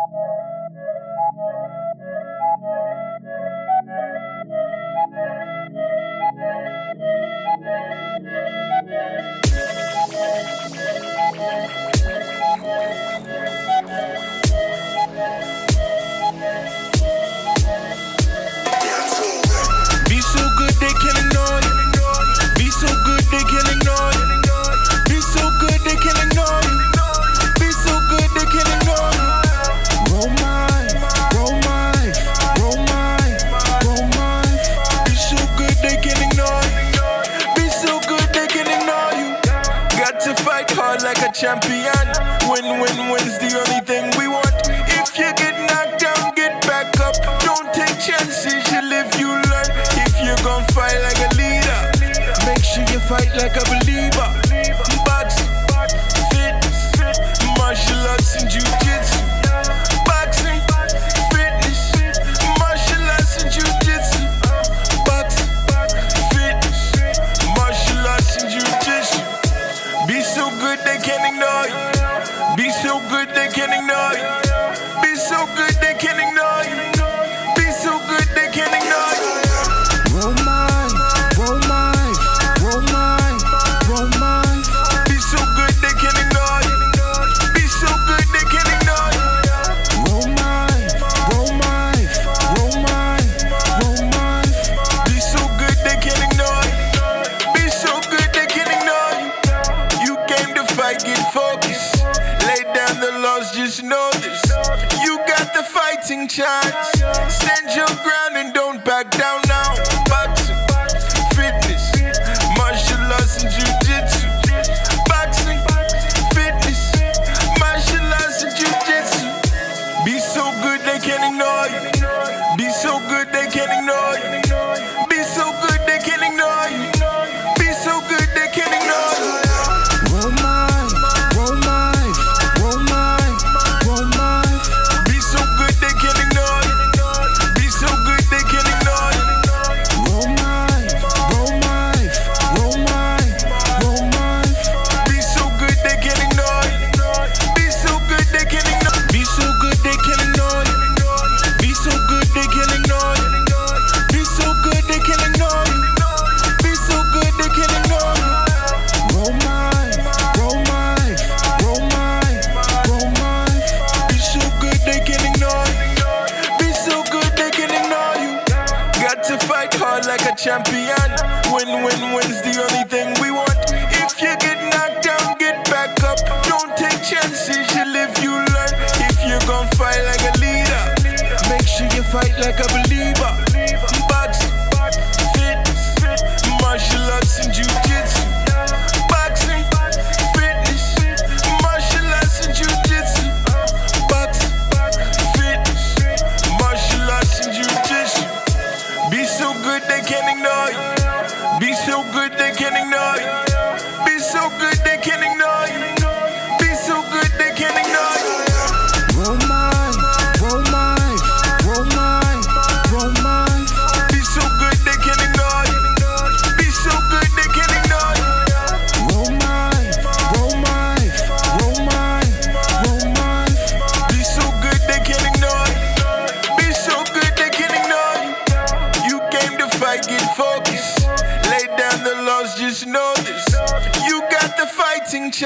Thank you. like a champion. Win, win, win's the only thing we want. If you get knocked down, get back up. Don't take chances, you live, you learn. If you gon' fight like a leader, make sure you fight like a believer. good they can't ignore you. Be so good they can't ignore you. lost, just know this. You got the fighting chance. Stand your ground and don't back down. to fight hard like a champion. Win, win, win's the only thing we want. If you get knocked down, get back up. Don't can't ignore. Be so good they can't ignore. know this. You got the fighting chance.